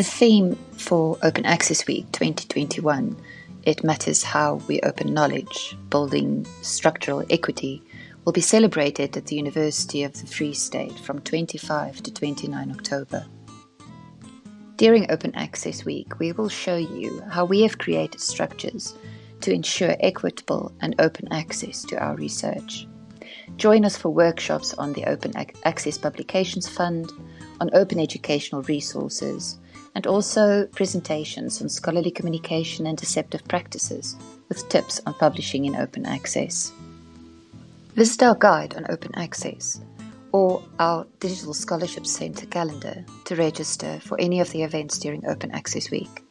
The theme for Open Access Week 2021 It Matters How We Open Knowledge, Building Structural Equity, will be celebrated at the University of the Free State from 25 to 29 October. During Open Access Week, we will show you how we have created structures to ensure equitable and open access to our research. Join us for workshops on the Open Access Publications Fund, on open educational resources, and also presentations on scholarly communication and deceptive practices with tips on publishing in open access. Visit our guide on open access or our Digital Scholarship Centre calendar to register for any of the events during Open Access Week.